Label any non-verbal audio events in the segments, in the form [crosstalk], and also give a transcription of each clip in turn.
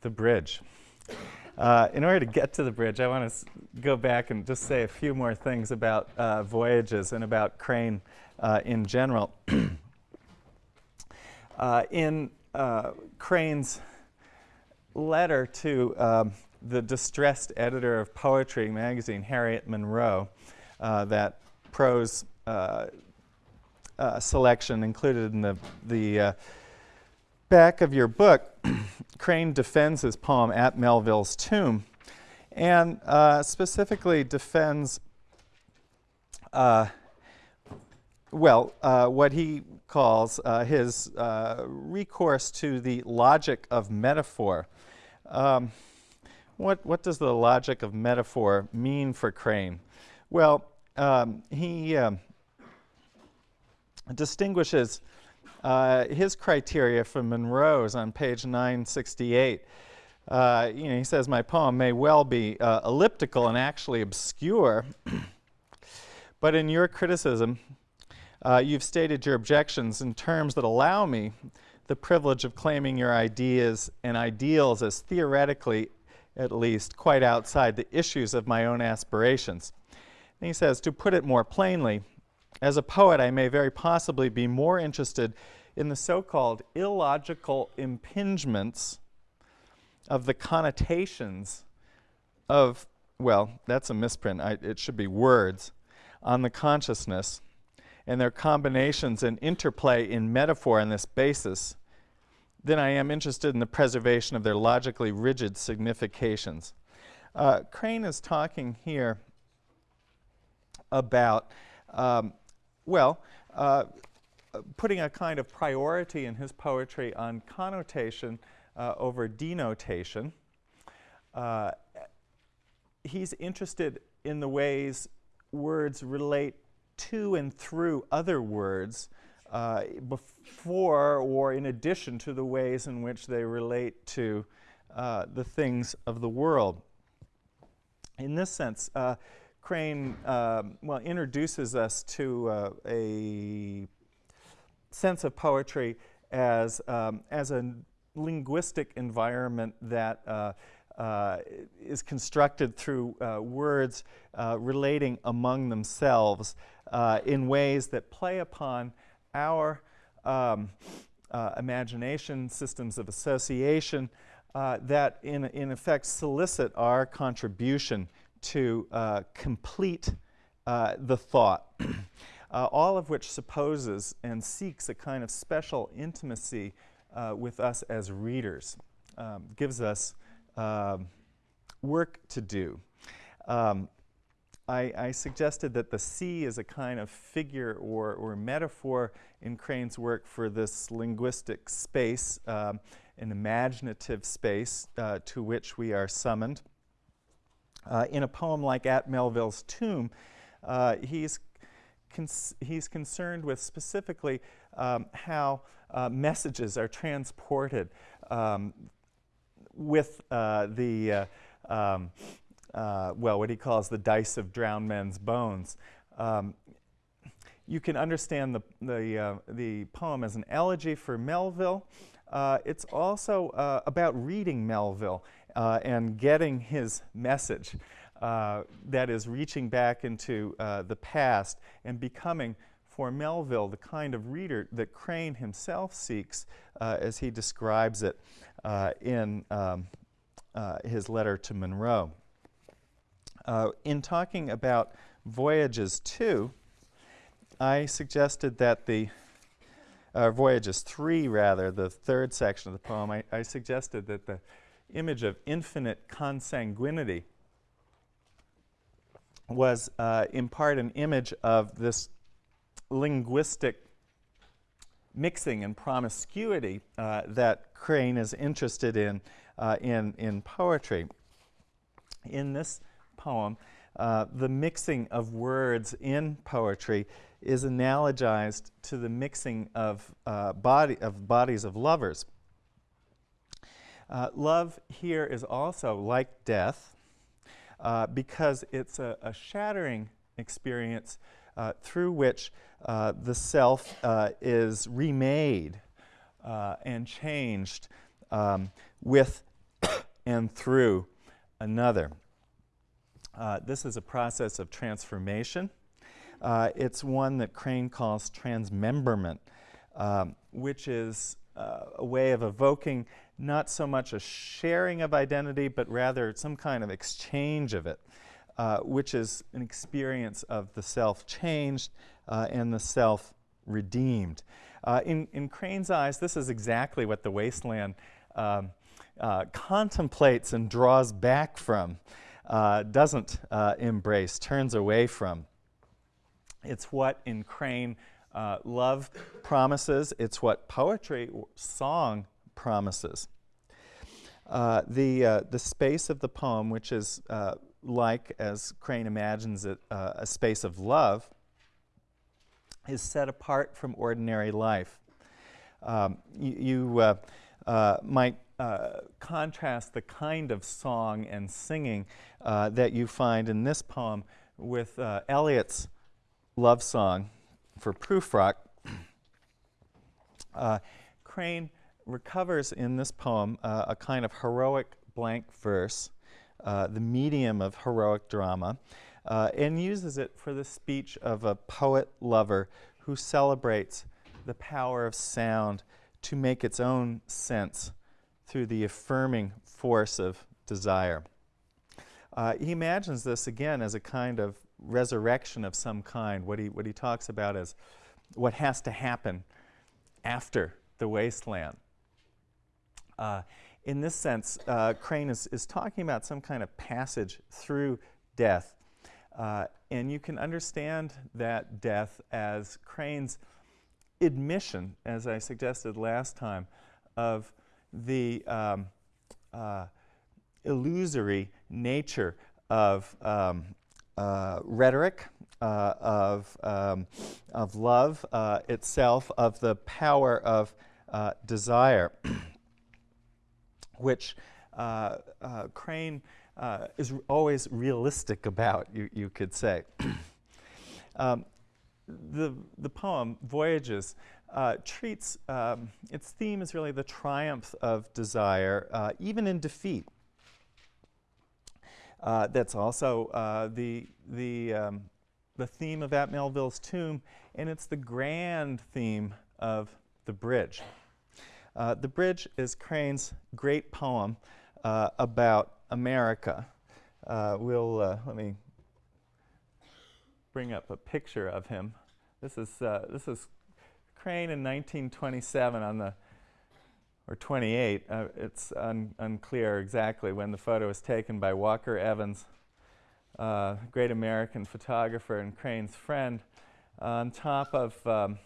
the bridge. Uh, in order to get to the bridge, I want to go back and just say a few more things about uh, voyages and about Crane uh, in general. [clears throat] Uh, in uh, Crane's letter to um, the distressed editor of Poetry magazine, Harriet Monroe, uh, that prose selection included in the, the back of your book, [clears throat] Crane defends his poem at Melville's tomb and uh, specifically defends, uh, well, uh, what he calls uh, his uh, recourse to the logic of metaphor. Um, what, what does the logic of metaphor mean for Crane? Well, um, he um, distinguishes uh, his criteria from Monroe's on page 968. Uh, you know, he says, my poem may well be uh, elliptical and actually obscure, [clears throat] but in your criticism, uh, you've stated your objections in terms that allow me the privilege of claiming your ideas and ideals as theoretically, at least, quite outside the issues of my own aspirations. And he says, to put it more plainly, as a poet, I may very possibly be more interested in the so-called illogical impingements of the connotations of, well, that's a misprint, I, it should be words, on the consciousness and their combinations and interplay in metaphor on this basis, then I am interested in the preservation of their logically rigid significations. Uh, Crane is talking here about, um, well, uh, putting a kind of priority in his poetry on connotation uh, over denotation. Uh, he's interested in the ways words relate to and through other words uh, before or in addition to the ways in which they relate to uh, the things of the world. In this sense, uh, Crane um, well introduces us to uh, a sense of poetry as, um, as a linguistic environment that uh, uh, is constructed through uh, words uh, relating among themselves in ways that play upon our um, imagination, systems of association, that in, in effect solicit our contribution to complete the thought. [clears throat] uh, all of which supposes and seeks a kind of special intimacy uh, with us as readers, um, gives us um, work to do. Um, I, I, suggested that the sea is a kind of figure or, or metaphor in Crane's work for this linguistic space, um, an imaginative space uh, to which we are summoned. Uh, in a poem like At Melville's Tomb, uh, he's he's concerned with specifically um, how uh, messages are transported um, with uh, the, uh, um, uh, well, what he calls the dice of drowned men's bones. Um, you can understand the, the, the poem as an elegy for Melville. It's also about reading Melville and getting his message. Uh, that is reaching back into uh, the past and becoming for Melville the kind of reader that Crane himself seeks uh, as he describes it uh, in um, uh, his letter to Monroe. in talking about Voyages 2, I suggested that the uh, Voyages 3 rather, the third section of the poem, I, I suggested that the image of infinite consanguinity was uh, in part an image of this linguistic mixing and promiscuity uh, that Crane is interested in, uh, in in poetry. In this poem, uh, the mixing of words in poetry is analogized to the mixing of, uh, body, of bodies of lovers. Uh, love here is also like death, uh, because it's a, a, shattering experience uh, through which uh, the self uh, is remade uh, and changed um, with [coughs] and through another. This is a process of transformation. It's one that Crane calls transmemberment, um, which is a way of evoking not so much a sharing of identity, but rather some kind of exchange of it, uh, which is an experience of the self changed uh, and the self redeemed. Uh, in, in Crane's eyes, this is exactly what the wasteland um, uh, contemplates and draws back from, uh, doesn't uh, embrace, turns away from. It's what in Crane love promises, it's what poetry, song promises. Uh, the, uh, the space of the poem, which is like, as Crane imagines it, a space of love, is set apart from ordinary life. Um, you, uh, uh, might uh, contrast the kind of song and singing uh, that you find in this poem with uh, Eliot's love song for Prufrock. [clears throat] Uh, Crane recovers in this poem a kind of heroic blank verse, the medium of heroic drama, uh, and uses it for the speech of a poet lover who celebrates the power of sound to make its own sense through the affirming force of desire. Uh, he imagines this again as a kind of resurrection of some kind. What he, what he talks about is what has to happen after the wasteland. Uh, in this sense, uh, Crane is, is talking about some kind of passage through death. Uh, and you can understand that death as Crane's admission, as I suggested last time, of the um, uh, illusory nature of um, uh, rhetoric, uh, of, um, of love itself, of the power of desire, [clears throat] which uh, Crane is always realistic about, you, you could say. [clears throat] um, the, the poem, Voyages, uh, treats, um, its theme is really the triumph of desire, uh, even in defeat. Uh, that's also uh, the, the, um, the theme of At Melville's Tomb, and it's the grand theme of The Bridge. Uh, the Bridge is Crane's great poem uh, about America. we'll, let me bring up a picture of him. This is, uh, this is Crane in 1927 on the, or 28. Uh, it's un unclear exactly when the photo was taken by Walker Evans, uh, great American photographer and Crane's friend, on top of um,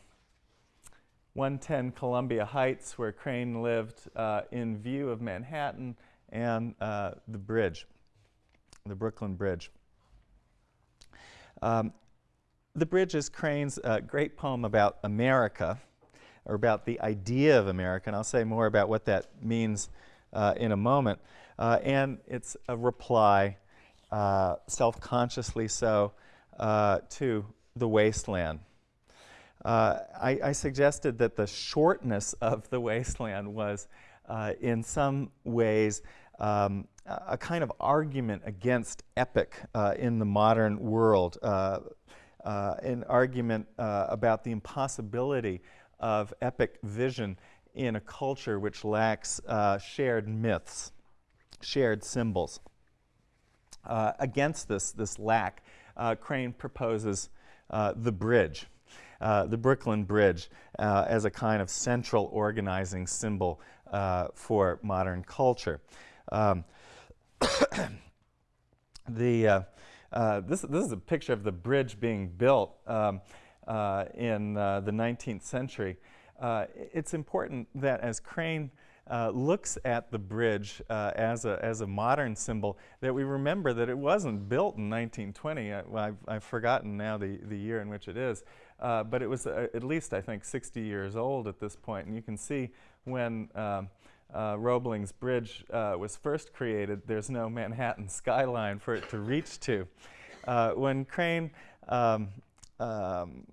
110 Columbia Heights, where Crane lived, uh, in view of Manhattan and uh, the bridge, the Brooklyn Bridge. Um, the Bridge is Crane's uh, great poem about America, or about the idea of America, and I'll say more about what that means uh, in a moment. Uh, and it's a reply, uh, self-consciously so, to the wasteland. Uh, I, I, suggested that the shortness of the wasteland was, in some ways, um, a kind of argument against epic in the modern world uh, an argument uh, about the impossibility of epic vision in a culture which lacks uh, shared myths, shared symbols. Uh, against this, this lack, uh, Crane proposes uh, the bridge, the Brooklyn Bridge, as a kind of central organizing symbol for modern culture. Um, [coughs] the uh, this, this is a picture of the bridge being built um, uh, in uh, the 19th century. Uh, it's important that as Crane uh, looks at the bridge as, a, as a modern symbol, that we remember that it wasn't built in 1920. I, I've, I've, forgotten now the, the year in which it is. But it was at least, I think, 60 years old at this point. And you can see when um, uh, Roebling's Bridge uh, was first created, there's no Manhattan skyline for it to reach to. Uh, when Crane um, um,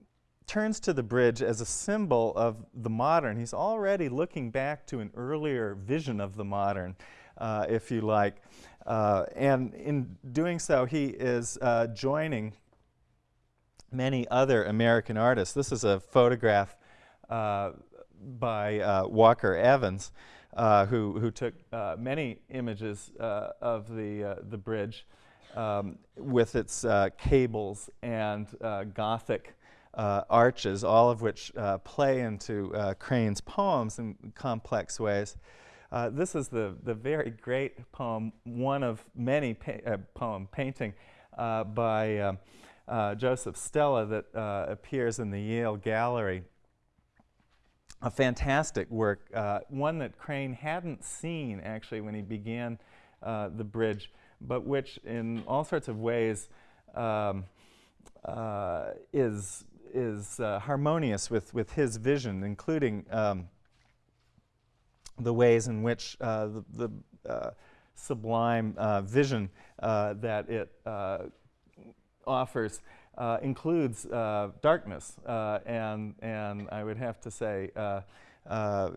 turns to the bridge as a symbol of the modern, he's already looking back to an earlier vision of the modern. uh, if you like. Uh, and in doing so, he is uh, joining many other American artists. This is a photograph uh, by uh, Walker Evans, uh, who, who took uh, many images uh, of the, uh, the bridge um, with its cables and Gothic arches, all of which play into Crane's poems in complex ways. this is the, the very great poem, one of many pa poem painting by uh, Joseph Stella that uh, appears in the Yale Gallery. A fantastic work, uh, one that Crane hadn't seen actually when he began uh, the bridge, but which in all sorts of ways um, uh, is, is uh, harmonious with, with his vision, including um, the ways in which the, the sublime vision that it offers uh, includes uh, darkness, uh, and, and I would have to say uh, uh,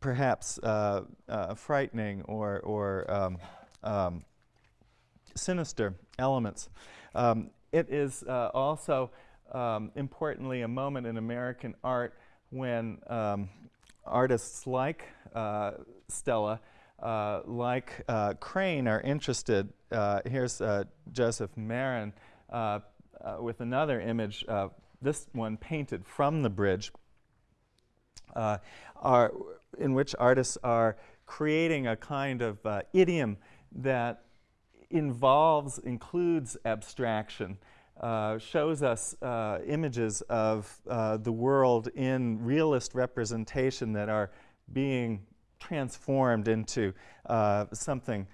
perhaps frightening or, or um, um, sinister elements. Um, it is also um, importantly a moment in American art when um, artists like Stella uh, like uh, Crane are interested, uh, here's Joseph Marin uh, uh, with another image, uh, this one painted from the bridge, are, in which artists are creating a kind of idiom that involves, includes abstraction, uh, shows us uh, images of uh, the world in realist representation that are being transformed into something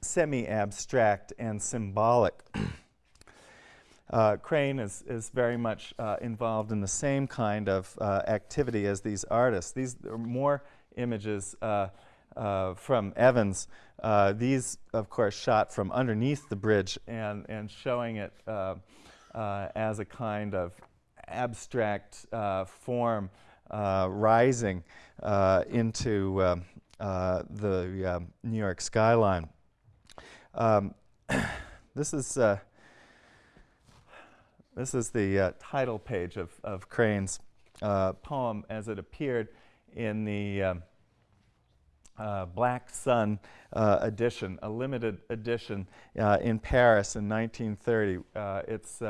semi-abstract and symbolic. [clears throat] Uh, Crane is, is very much uh, involved in the same kind of uh, activity as these artists. These are more images uh, uh, from Evans. Uh, these, of course, shot from underneath the bridge and, and showing it as a kind of abstract form rising into um, the um, New York skyline. Um, [coughs] this is this is the uh, title page of, of Crane's uh, poem as it appeared in the um, uh, Black Sun uh, edition, a limited edition uh, in Paris in 1930. Uh, its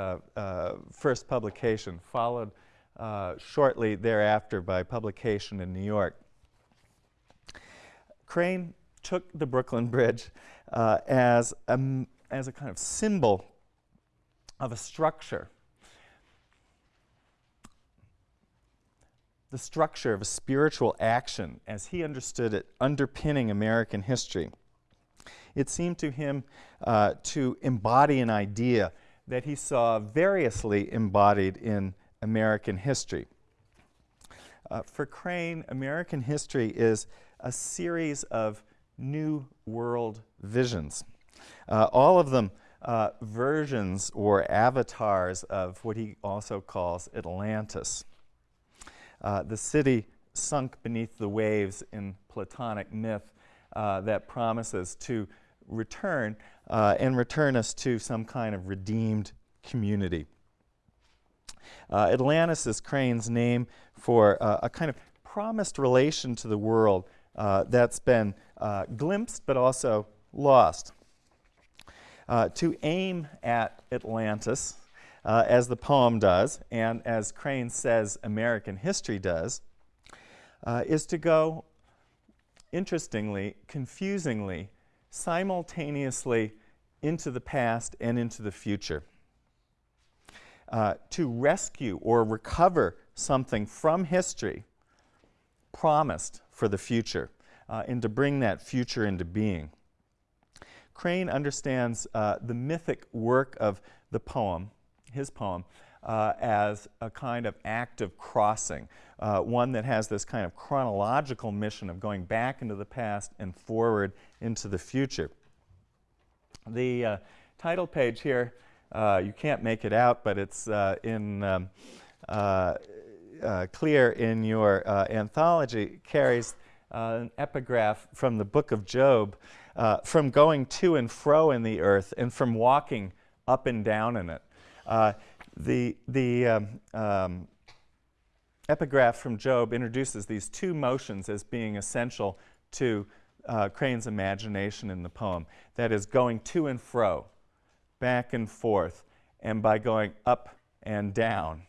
first publication, followed shortly thereafter by publication in New York. Crane took the Brooklyn Bridge as, a, as a kind of symbol of a structure the structure of a spiritual action as he understood it underpinning American history. It seemed to him uh, to embody an idea that he saw variously embodied in American history. Uh, for Crane, American history is a series of new world visions, uh, all of them uh, versions or avatars of what he also calls Atlantis. Uh, the city sunk beneath the waves in Platonic myth uh, that promises to return uh, and return us to some kind of redeemed community. Uh, Atlantis is Crane's name for uh, a kind of promised relation to the world uh, that's been glimpsed but also lost. to aim at Atlantis uh, as the poem does, and as Crane says American history does, uh, is to go, interestingly, confusingly, simultaneously into the past and into the future. Uh, to rescue or recover something from history promised for the future uh, and to bring that future into being. Crane understands uh, the mythic work of the poem his poem, uh, as a kind of act of crossing, uh, one that has this kind of chronological mission of going back into the past and forward into the future. The uh, title page here, uh, you can't make it out, but it's uh, in um, uh, clear in your anthology, carries an epigraph from the book of Job, from going to and fro in the earth and from walking up and down in it. The the um, um, epigraph from Job introduces these two motions as being essential to uh, Crane's imagination in the poem. That is, going to and fro, back and forth, and by going up and down.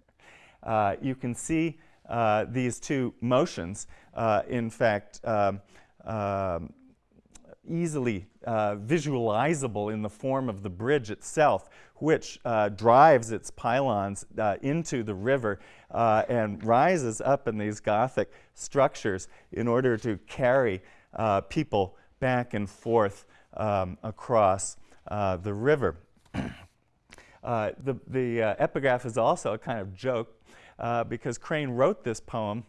[laughs] uh, you can see uh, these two motions, uh, in fact, um, um, easily uh, visualizable in the form of the bridge itself, which uh, drives its pylons uh, into the river uh, and rises up in these Gothic structures in order to carry uh, people back and forth um, across uh, the river. [clears throat] the the epigraph is also a kind of joke because Crane wrote this poem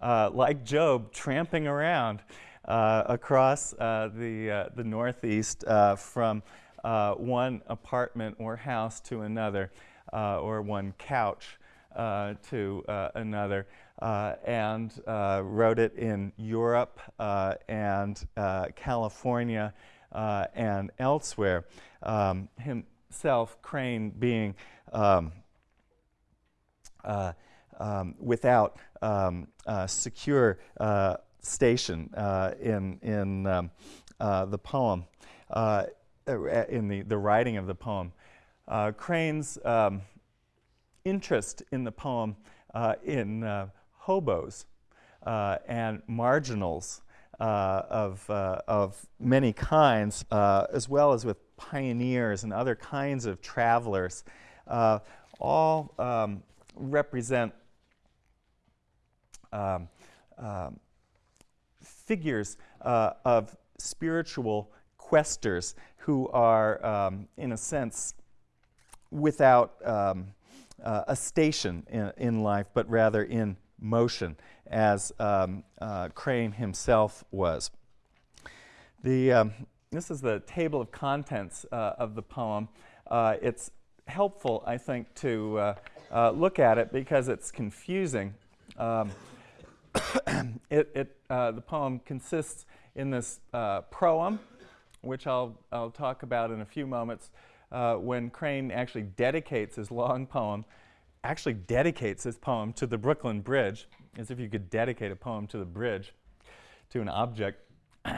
like Job, tramping around uh, across uh, the, uh, the Northeast from one apartment or house to another, or one couch to another. Uh, and uh, wrote it in Europe uh, and California and elsewhere. Um, himself, Crane, being um, um, without um, secure station uh, in, in um, uh, the poem, uh, in the, the writing of the poem. Crane's um, interest in the poem in hobos and marginals uh, of, uh, of many kinds, uh, as well as with pioneers and other kinds of travelers, all um, represent um, um, figures uh, of spiritual questers who are, um, in a sense, without um, uh, a station in, in, life, but rather in motion, as um, uh, Crane himself was. The, um, this is the table of contents uh, of the poem. Uh, it's helpful, I think, to uh, look at it because it's confusing. Um, [coughs] it, it, uh, the poem consists in this uh, proem, which I'll, I'll talk about in a few moments, uh, when Crane actually dedicates his long poem, actually dedicates his poem to the Brooklyn Bridge, as if you could dedicate a poem to the bridge, to an object. [clears throat]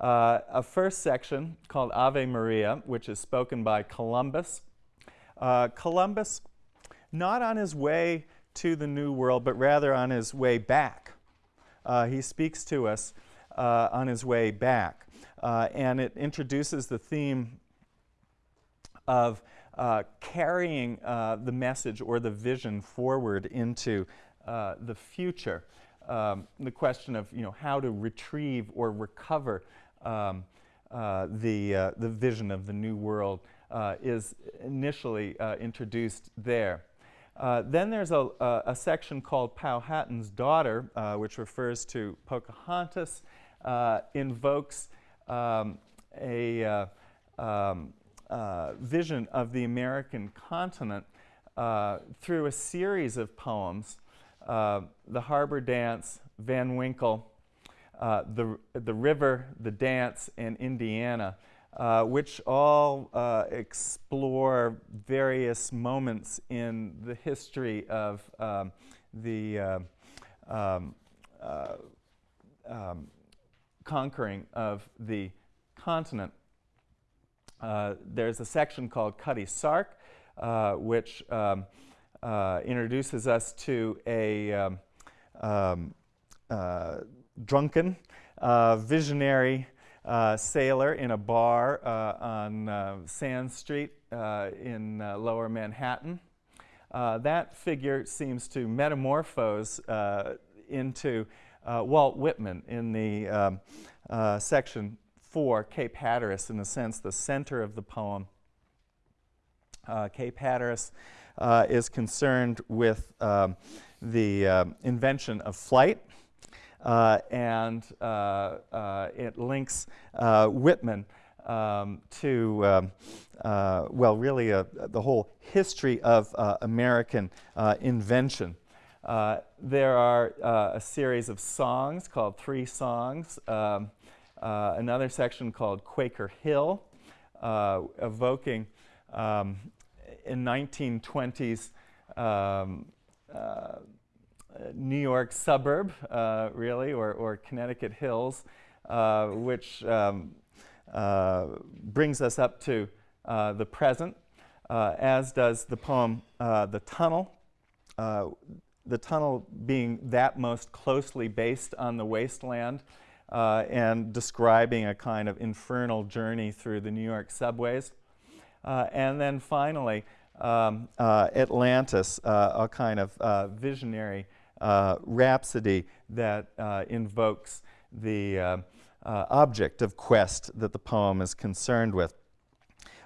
Uh, a first section called Ave Maria, which is spoken by Columbus. Uh, Columbus, not on his way to the New World, but rather on his way back. Uh, he speaks to us uh, on his way back. Uh, and it introduces the theme of uh, carrying uh, the message or the vision forward into uh, the future. Um, the question of you know, how to retrieve or recover um, the, the vision of the new world is initially introduced there. Uh, then there's a, a, a, section called Powhatan's Daughter, uh, which refers to Pocahontas, uh, invokes um, a uh, um, uh, vision of the American continent through a series of poems, The Harbor Dawn, Van Winkle, the, the River, The Dance, and Indiana uh, which all uh, explore various moments in the history of um, the uh, um, uh, um, conquering of the continent. Uh, there's a section called Cutty Sark, which um, introduces us to a um, um, drunken, visionary, uh, sailor in a bar uh, on uh, Sand Street uh, in uh, lower Manhattan. Uh, that figure seems to metamorphose into Walt Whitman in the um, section 4, Cape Hatteras, in a sense, the center of the poem. Cape Hatteras is concerned with um, the um, invention of flight uh, and uh, uh, it links Whitman um, to, um, well, really the whole history of American invention. Uh, there are uh, a series of songs called Three Songs, um, uh, another section called Quaker Hill, uh, evoking um, in 1920s um, uh, New York suburb, really, or, or Connecticut hills, which um, brings us up to the present, as does the poem The Tunnel the tunnel being that most closely based on the wasteland uh, and describing a kind of infernal journey through the New York subways. Uh, and then finally, um, uh, Atlantis, uh, a kind of uh, visionary rhapsody that invokes the object of quest that the poem is concerned with.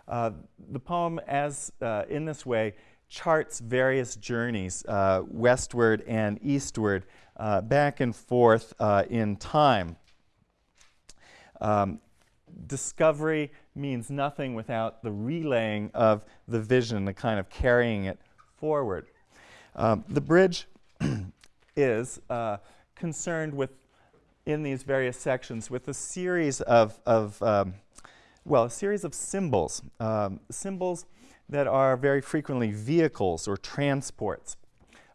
the poem, as in this way, charts various journeys uh, westward and eastward, uh, back and forth uh, in time. Um, discovery means nothing without the relaying of the vision, the kind of carrying it forward. Um, the bridge [clears throat] is uh, concerned with, in these various sections, with a series of, of um, well, a series of symbols. Um, symbols that are very frequently vehicles or transports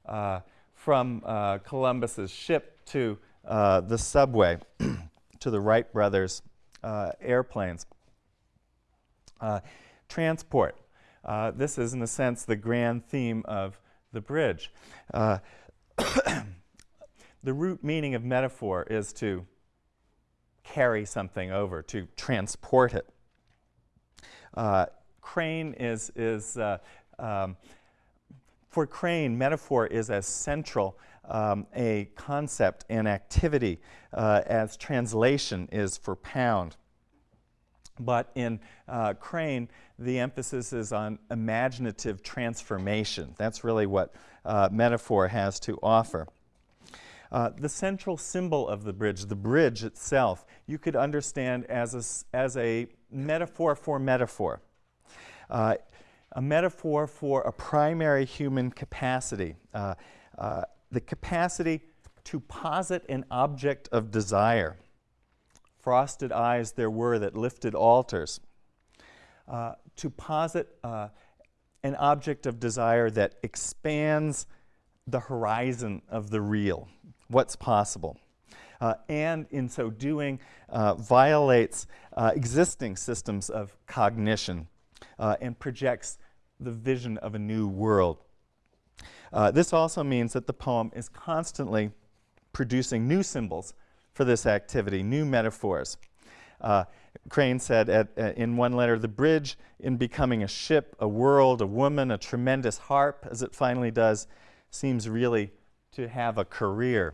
uh, from uh, Columbus's ship to uh, the subway, [clears throat] to the Wright brothers' uh, airplanes. Uh, transport. Uh, this is, in a sense, the grand theme of the bridge. [coughs] the root meaning of metaphor is to carry something over, to transport it. Crane is, is uh, um, for Crane, metaphor is as central um, a concept and activity uh, as translation is for Pound. But in uh, Crane, the emphasis is on imaginative transformation. That's really what uh, metaphor has to offer. Uh, the central symbol of the bridge, the bridge itself, you could understand as a, as a metaphor for metaphor uh, a metaphor for a primary human capacity, uh, uh, the capacity to posit an object of desire. Frosted eyes there were that lifted altars. Uh, to posit uh, an object of desire that expands the horizon of the real, what's possible. Uh, and in so doing, uh, violates uh, existing systems of cognition uh, and projects the vision of a new world. Uh, this also means that the poem is constantly producing new symbols for this activity, new metaphors. Uh, Crane said at, uh, in one letter, the bridge in becoming a ship, a world, a woman, a tremendous harp, as it finally does, seems really to have a career.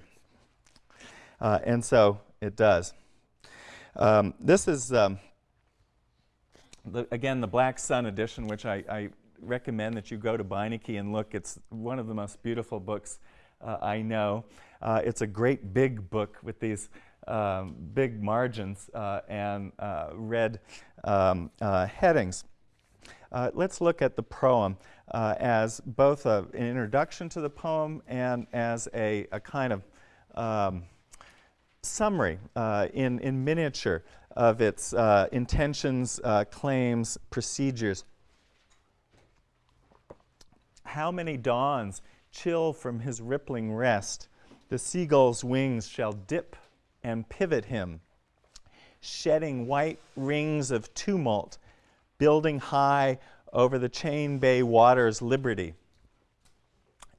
Uh, and so it does. Um, this is um, the, again, the Black Sun edition, which I, I, recommend that you go to Beinecke and look. It's one of the most beautiful books uh, I know. Uh, it's a great big book with these um, big margins uh, and uh, red um, uh, headings. Uh, let's look at the proem as both a, an introduction to the poem and as a, a kind of um, summary in, in miniature of its uh, intentions, uh, claims, procedures. How many dawns chill from his rippling rest, the seagull's wings shall dip and pivot him, shedding white rings of tumult, building high over the chain bay water's liberty.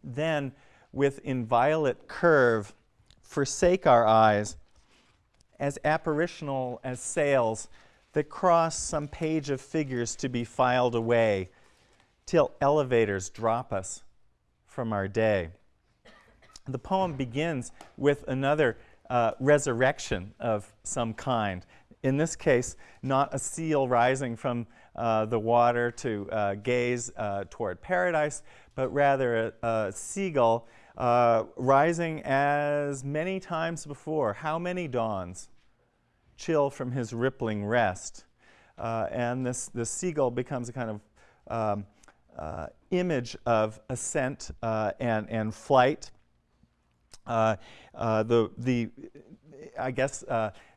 Then, with inviolate curve, forsake our eyes as apparitional as sails that cross some page of figures to be filed away till elevators drop us from our day. The poem begins with another uh, resurrection of some kind. In this case, not a seal rising from uh, the water to uh, gaze uh, toward paradise, but rather a, a seagull uh, rising as many times before. How many dawns? Chill from his rippling rest. Uh, and this, this seagull becomes a kind of um, uh, image of ascent uh, and, and flight. Uh, the, the, I guess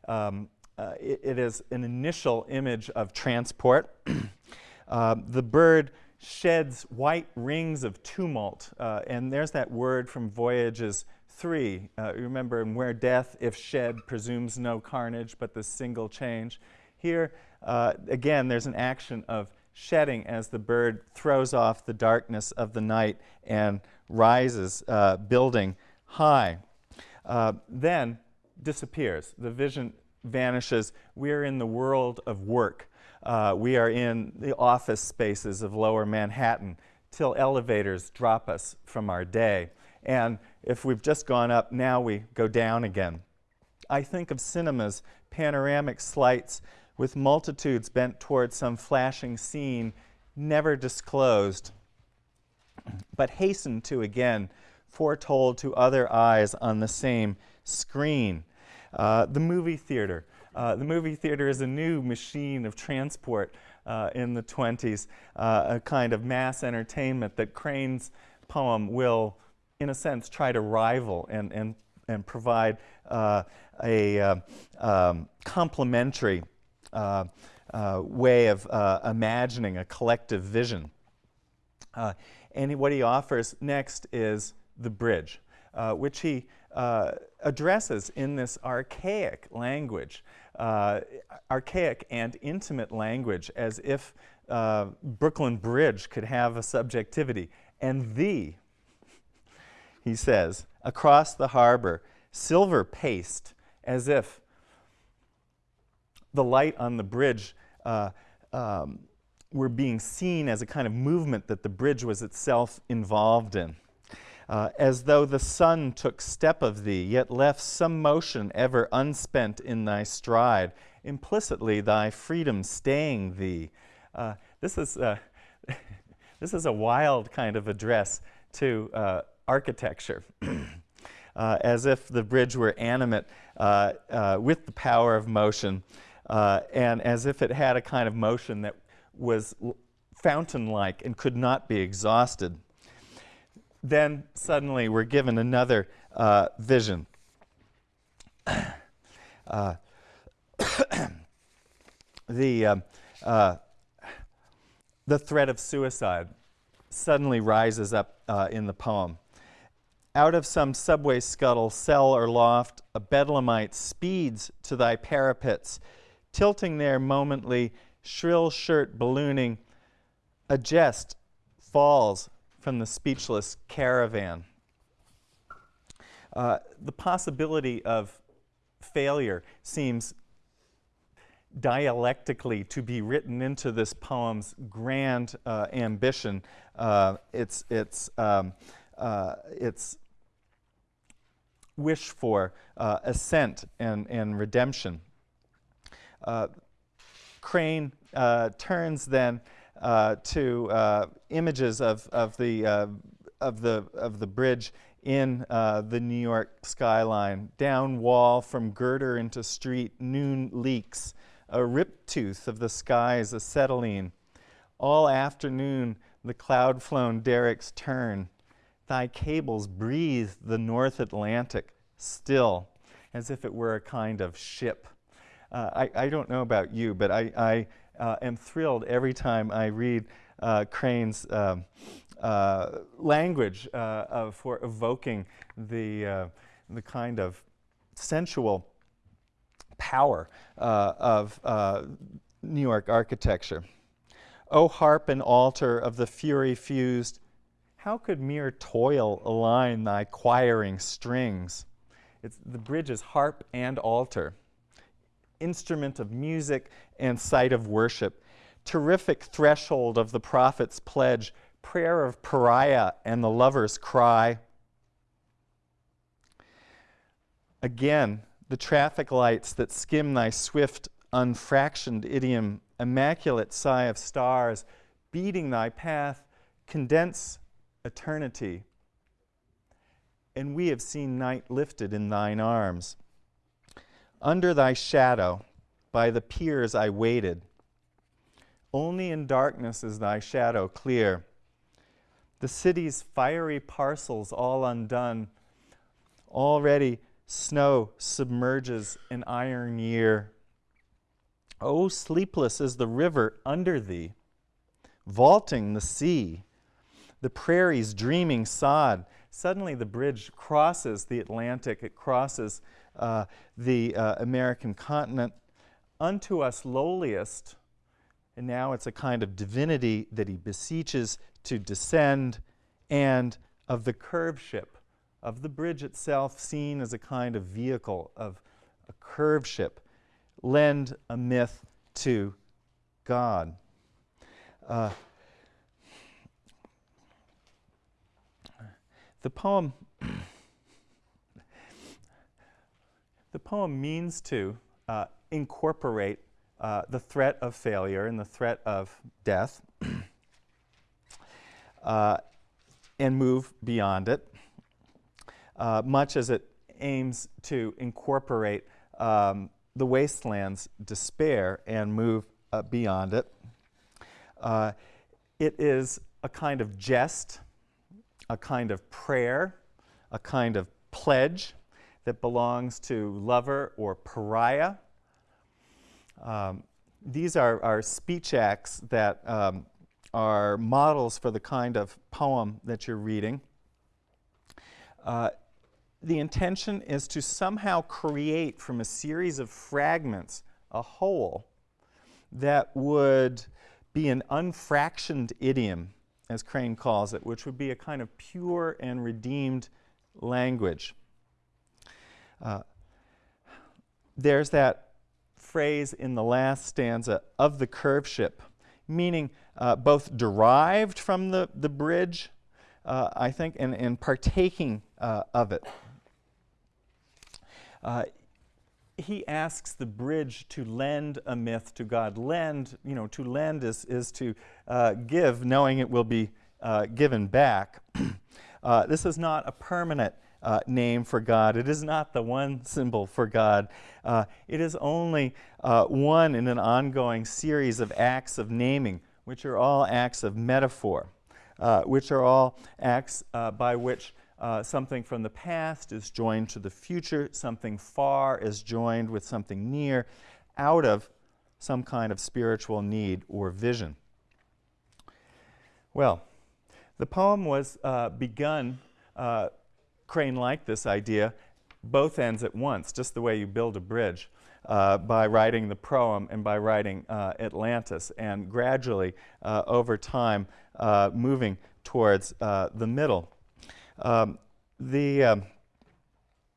um, it, it is an initial image of transport. [clears throat] The bird sheds white rings of tumult, uh, and there's that word from Voyages 3. remember, where death, if shed, presumes no carnage, but the single change. Here, again, there's an action of shedding as the bird throws off the darkness of the night and rises, uh, building high. Uh, then disappears. The vision vanishes. We're in the world of work. Uh, we are in the office spaces of lower Manhattan till elevators drop us from our day. And if we've just gone up, now we go down again. I think of cinemas, panoramic sleights with multitudes bent toward some flashing scene never disclosed, but hastened to again, foretold to other eyes on the same screen. Uh, the movie theater. Uh, the movie theater is a new machine of transport uh, in the 20s, uh, a kind of mass entertainment that Crane's poem will, in a sense, try to rival and, and, and provide uh, a uh, um, complementary way of imagining a collective vision. and what he offers next is the bridge, which he addresses in this archaic language, archaic and intimate language, as if Brooklyn Bridge could have a subjectivity. And the, he says, across the harbor, silver paced, as if the light on the bridge uh, um, were being seen as a kind of movement that the bridge was itself involved in. Uh, as though the sun took step of thee, yet left some motion ever unspent in thy stride, implicitly thy freedom staying thee. Uh, this, is, uh, [laughs] this is a wild kind of address to uh, architecture, [clears throat] as if the bridge were animate with the power of motion, and as if it had a kind of motion that was fountain-like and could not be exhausted. Then suddenly we're given another uh, vision. [coughs] Uh, [coughs] the, um, uh, the threat of suicide suddenly rises up uh, in the poem. Out of some subway scuttle, cell, or loft, a bedlamite speeds to thy parapets, tilting there momently, shrill shirt ballooning, a jest falls from the speechless caravan. Uh, the possibility of failure seems dialectically to be written into this poem's grand uh, ambition. Uh, its, its, um, uh, its wish for uh, ascent and, and redemption. Uh, Crane turns then uh, to images of, of, the, of, the, of the bridge in uh, the New York skyline. Down wall from girder into street, noon leaks, a rip tooth of the skies acetylene. All afternoon the cloud-flown derricks turn. Thy cables breathe the North Atlantic still, as if it were a kind of ship uh, I, I, don't know about you, but I, I uh, am thrilled every time I read uh, Crane's um, uh, language uh, for evoking the, uh, the kind of sensual power of New York architecture. O harp and altar of the fury fused, how could mere toil align thy choiring strings? It's, the bridge is harp and altar instrument of music and site of worship. Terrific threshold of the prophet's pledge, prayer of pariah and the lover's cry. Again, the traffic lights that skim thy swift, unfractioned idiom, immaculate sigh of stars, beating thy path, condense eternity. And we have seen night lifted in thine arms. Under thy shadow, by the piers I waited. Only in darkness is thy shadow clear. The city's fiery parcels all undone, Already snow submerges an iron year. Oh, sleepless is the river under thee, vaulting the sea, the prairie's dreaming sod. Suddenly the bridge crosses the Atlantic, it crosses uh, the uh, American continent. Unto us lowliest, and now it's a kind of divinity that he beseeches to descend, and of the curveship, of the bridge itself seen as a kind of vehicle of a curveship, lend a myth to God. Uh, the poem the poem means to uh, incorporate uh, the threat of failure and the threat of death [clears throat] uh, and move beyond it, uh, much as it aims to incorporate um, the wasteland's despair and move uh, beyond it. Uh, it is a kind of jest, a kind of prayer, a kind of pledge that belongs to lover or pariah. Um, these are, are speech acts that um, are models for the kind of poem that you're reading. Uh, the intention is to somehow create from a series of fragments a whole that would be an unfractioned idiom, as Crane calls it, which would be a kind of pure and redeemed language. Uh, there's that phrase in the last stanza of the curveship, meaning uh, both derived from the, the bridge, uh, I think, and, and partaking uh, of it. Uh, he asks the bridge to lend a myth to God. Lend, you know, to lend is, is to give, knowing it will be given back. [clears throat] this is not a permanent uh, name for God. It is not the one symbol for God. Uh, it is only uh, one in an ongoing series of acts of naming, which are all acts of metaphor, uh, which are all acts uh, by which uh, something from the past is joined to the future, something far is joined with something near, out of some kind of spiritual need or vision. Well, the poem was begun uh, Crane liked this idea, both ends at once, just the way you build a bridge, uh, by writing the proem and by writing uh, Atlantis, and gradually, uh, over time, uh, moving towards uh, the middle. Um, the, um,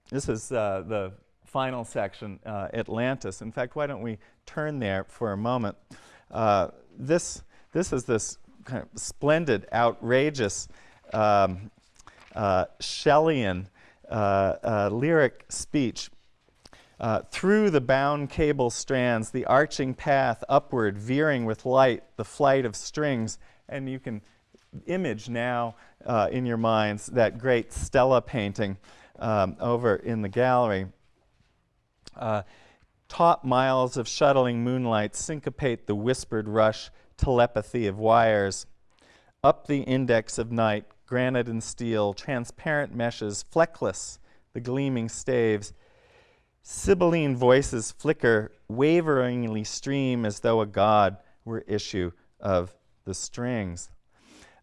this is the final section, Atlantis. In fact, why don't we turn there for a moment? this, this is this kind of splendid, outrageous um, uh, Shelleyan uh, uh, lyric speech. Uh, through the bound cable strands, the arching path upward, veering with light, the flight of strings, and you can image now uh, in your minds that great Stella painting um, over in the gallery. Uh, taut miles of shuttling moonlight syncopate the whispered rush telepathy of wires. Up the index of night, granite and steel, transparent meshes, fleckless, the gleaming staves. Sibylline voices flicker, waveringly stream as though a god were issue of the strings.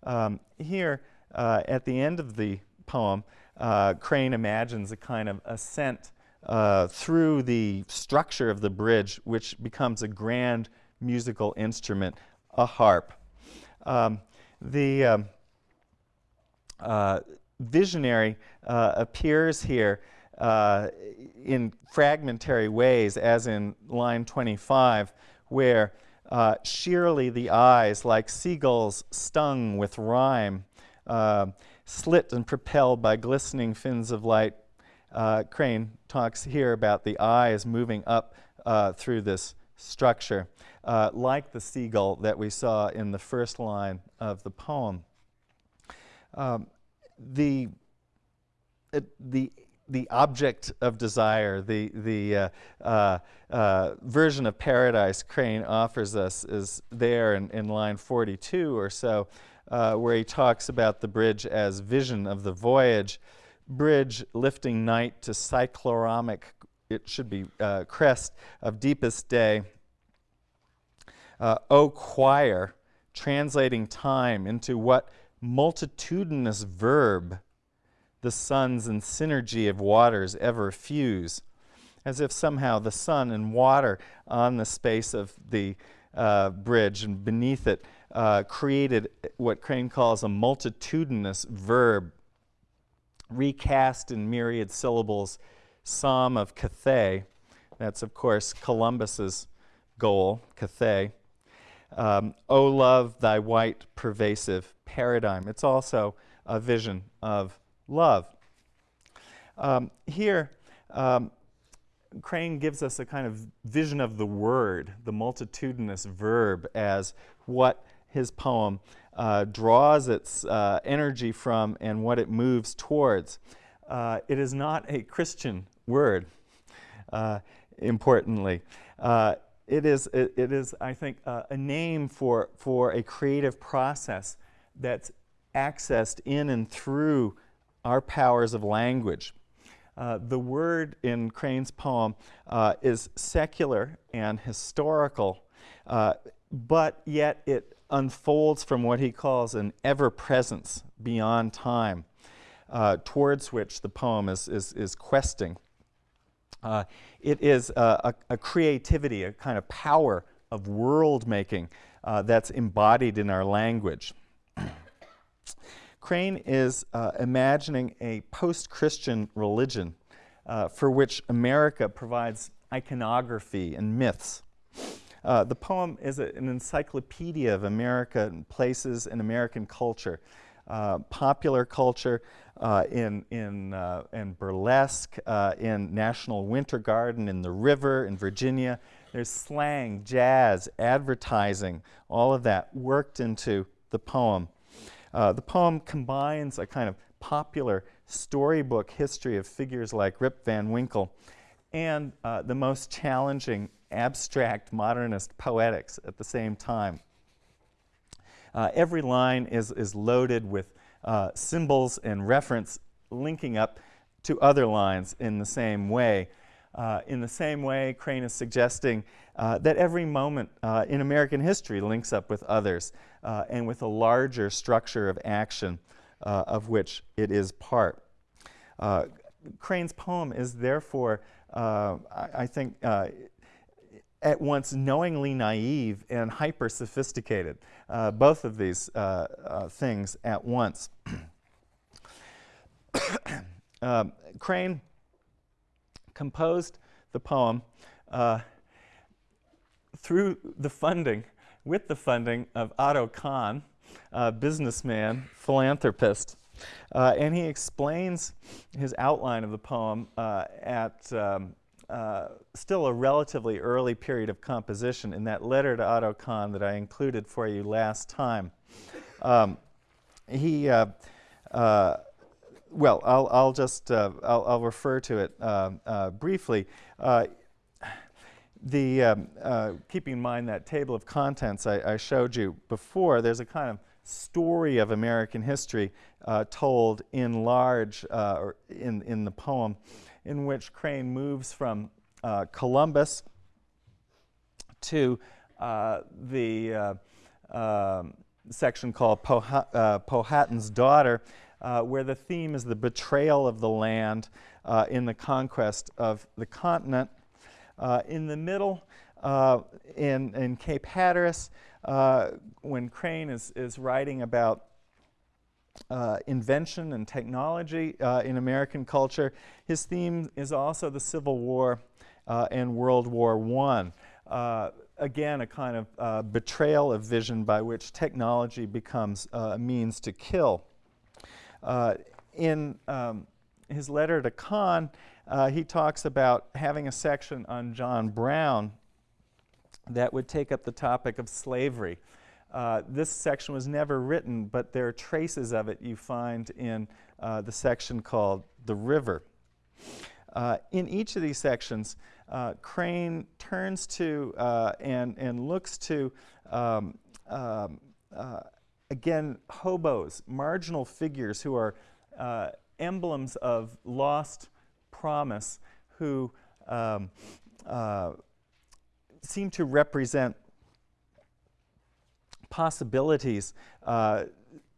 Um, here, uh, at the end of the poem, uh, Crane imagines a kind of ascent uh, through the structure of the bridge, which becomes a grand musical instrument, a harp. Um, the um, uh, visionary uh, appears here uh, in fragmentary ways, as in line 25, where uh, sheerly the eyes, like seagulls stung with rime, uh, slit and propelled by glistening fins of light. Uh, Crane talks here about the eyes moving up through this structure, like the seagull that we saw in the first line of the poem. Um, the, it, the, the object of desire, the, the uh, uh, uh, version of paradise Crane offers us is there in, in line 42 or so, uh, where he talks about the bridge as vision of the voyage. bridge lifting night to cycloramic, it should be uh, crest of deepest day. Uh, o choir, translating time into what multitudinous verb the suns and synergy of waters ever fuse, as if somehow the sun and water on the space of the uh, bridge and beneath it uh, created what Crane calls a multitudinous verb, recast in myriad syllables, Psalm of Cathay. That's, of course, Columbus's goal, Cathay. Um, o love, thy white pervasive paradigm. It's also a vision of love. Um, here, um, Crane gives us a kind of vision of the word, the multitudinous verb, as what his poem uh, draws its uh, energy from and what it moves towards. Uh, it is not a Christian word, uh, importantly. It is, it, it is, I think, uh, a name for, for a creative process that's accessed in and through our powers of language. Uh, the word in Crane's poem uh, is secular and historical, uh, but yet it unfolds from what he calls an ever-presence beyond time, uh, towards which the poem is, is, is questing. Uh, it is a, a, creativity, a kind of power of world making uh, that's embodied in our language. [clears throat] Crane is uh, imagining a post-Christian religion uh, for which America provides iconography and myths. Uh, the poem is a, an encyclopedia of America and places and American culture. Uh, popular culture uh, in, in, uh, in burlesque, in National Winter Garden, in the river, in Virginia. There's slang, jazz, advertising, all of that worked into the poem. The poem combines a kind of popular storybook history of figures like Rip Van Winkle and uh, the most challenging abstract modernist poetics at the same time. Uh, every line is, is loaded with uh, symbols and reference linking up to other lines in the same way. Uh, in the same way, Crane is suggesting uh, that every moment uh, in American history links up with others uh, and with a larger structure of action of which it is part. Crane's poem is therefore, I, I, think, at once knowingly naive and hyper sophisticated, both of these things at once. [coughs] Um, Crane composed the poem uh, through the funding, with the funding of Otto Kahn, a businessman, philanthropist. Uh, and he explains his outline of the poem uh, at um, uh, still a relatively early period of composition in that letter to Otto Kahn that I included for you last time. Um, he uh, uh, well, I'll, I'll just uh, I'll, I'll, refer to it uh, uh, briefly. The um, keeping in mind that table of contents I, I, showed you before, there's a kind of story of American history told in large or in in the poem, in which Crane moves from Columbus to the um, section called Powhatan's Daughter, uh, where the theme is the betrayal of the land uh, in the conquest of the continent. Uh, in the middle, uh, in, in Cape Hatteras, uh, when Crane is, is writing about uh, invention and technology in American culture, his theme is also the Civil War and World War I again, a kind of uh, betrayal of vision by which technology becomes uh, a means to kill. Uh, in um, his letter to Kahn, uh, he talks about having a section on John Brown that would take up the topic of slavery. Uh, this section was never written, but there are traces of it you find in uh, the section called The River. Uh, in each of these sections, uh, Crane turns to uh, and, and looks to um, um, again, hobos, marginal figures who are emblems of lost promise who um, seem to represent possibilities uh,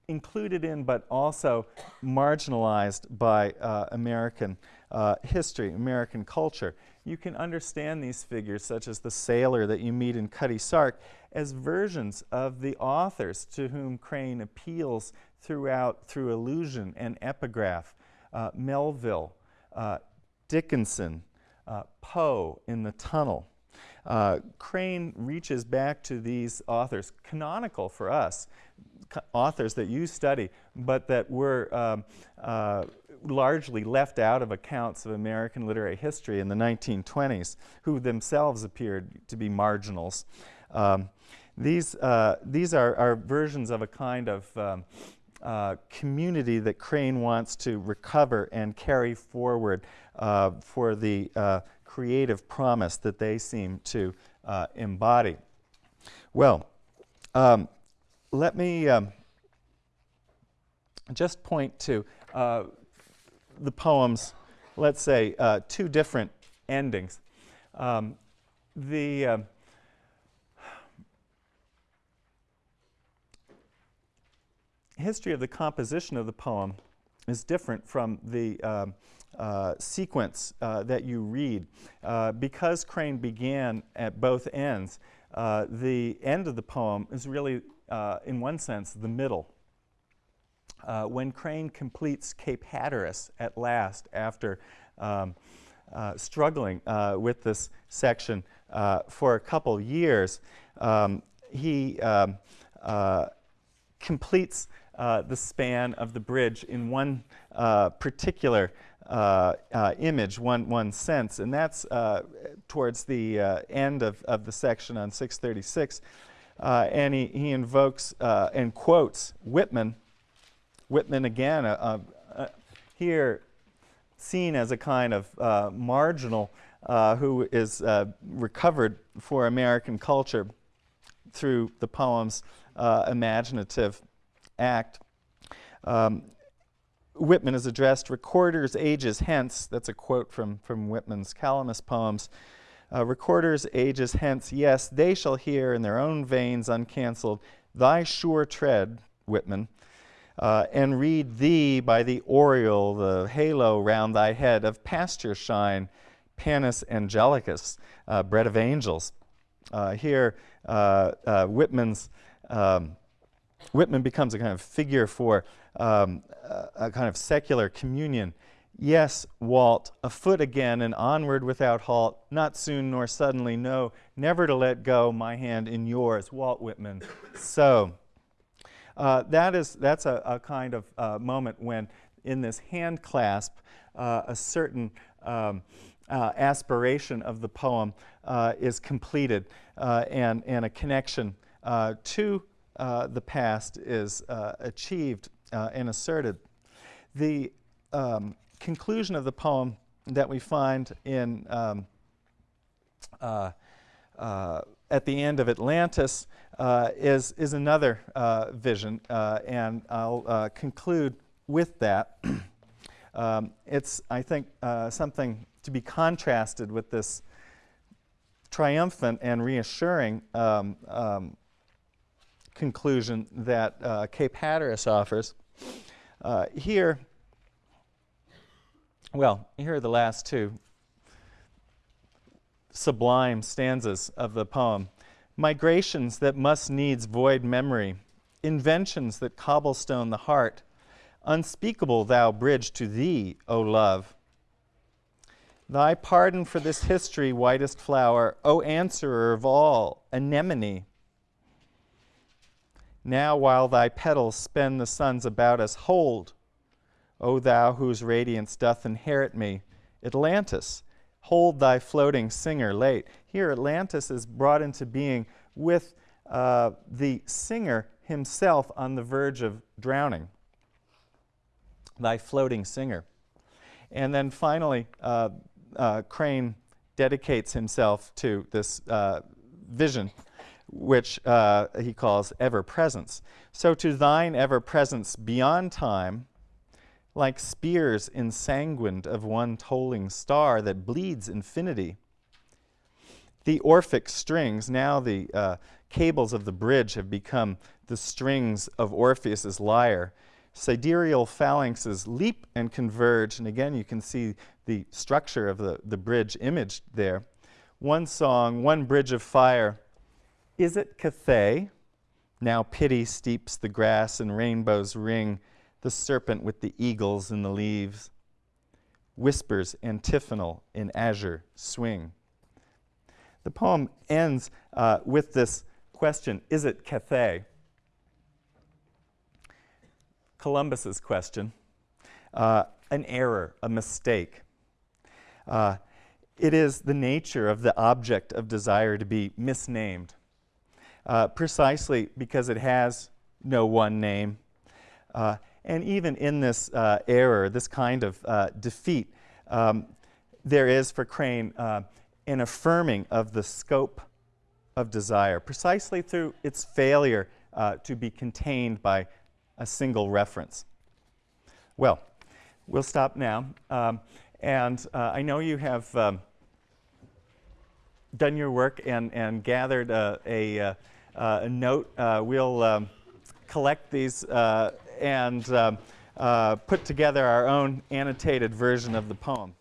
included in but also marginalized by uh, American uh, history, American culture. You can understand these figures, such as the sailor that you meet in Cutty Sark, as versions of the authors to whom Crane appeals throughout through allusion and epigraph. Uh, Melville, uh, Dickinson, uh, Poe in the tunnel. Uh, Crane reaches back to these authors, canonical for us, authors that you study, but that were um, uh, largely left out of accounts of American literary history in the 1920s, who themselves appeared to be marginals. Um, these, uh, these are, are, versions of a kind of um, uh, community that Crane wants to recover and carry forward uh, for the uh, creative promise that they seem to uh, embody. Well, um, let me um, just point to uh, the poem's, let's say, uh, two different endings. Um, the uh, history of the composition of the poem is different from the um, uh, sequence uh, that you read. Uh, because Crane began at both ends, uh, the end of the poem is really, uh, in one sense, the middle. Uh, when Crane completes Cape Hatteras at last after um, struggling with this section for a couple years, um, he um, completes the span of the bridge in one particular uh, uh, image, one, one sense, and that's uh, towards the uh, end of, of the section on 636. Uh, and he, he invokes uh, and quotes Whitman. Whitman, again, here seen as a kind of marginal who is recovered for American culture through the poem's imaginative act. Um, Whitman is addressed recorders ages hence, that's a quote from, from Whitman's Calamus poems. Uh, recorders ages hence, yes, they shall hear in their own veins uncancelled thy sure tread, Whitman, uh, and read thee by the aureole, the halo round thy head of pasture shine, Panis Angelicus, uh, bread of angels. Uh, here, uh, uh, Whitman's um, Whitman becomes a kind of figure for um, a, kind of secular communion. Yes, Walt, afoot again and onward without halt, not soon nor suddenly, no, never to let go my hand in yours, Walt Whitman. so, uh, that is, that's a, a kind of uh, moment when in this hand clasp, uh, a certain um, uh, aspiration of the poem uh, is completed uh, and, and a connection to uh, the past is uh, achieved uh, and asserted. The um, conclusion of the poem that we find in um, uh, at the end of Atlantis is, is another vision, and I'll conclude with that. [clears throat] um, it's, I think, something to be contrasted with this triumphant and reassuring um, um, conclusion that uh, Cape Hatteras offers. Uh, here, well, here are the last two sublime stanzas of the poem. Migrations that must needs void memory, inventions that cobblestone the heart, unspeakable thou bridge to thee, O love. Thy pardon for this history, whitest flower, O answerer of all, anemone, now while thy petals spend the suns about us, hold, O thou whose radiance doth inherit me, Atlantis, hold thy floating singer late. Here Atlantis is brought into being with uh, the singer himself on the verge of drowning. Thy floating singer. And then finally, uh, uh, Crane dedicates himself to this uh, vision which uh, he calls ever presence. So to thine ever presence beyond time, like spears ensanguined of one tolling star that bleeds infinity. The Orphic strings, now the uh, cables of the bridge have become the strings of Orpheus's lyre. Sidereal phalanxes leap and converge, and again you can see the structure of the, the bridge imaged there. One song, one bridge of fire. Is it Cathay? Now pity steeps the grass and rainbows ring, the serpent with the eagles in the leaves. Whispers antiphonal in azure swing. The poem ends uh, with this question, is it Cathay? Columbus's question, uh, an error, a mistake. Uh, it is the nature of the object of desire to be misnamed, uh, precisely because it has no one name. Uh, and even in this uh, error, this kind of uh, defeat, um, there is for Crane an affirming of the scope of desire, precisely through its failure to be contained by a single reference. Well, we'll stop now. Um, and uh, I know you have um, done your work and, and gathered a, a, uh, a note. Uh, we'll um, collect these uh, and um, uh, put together our own annotated version of the poem.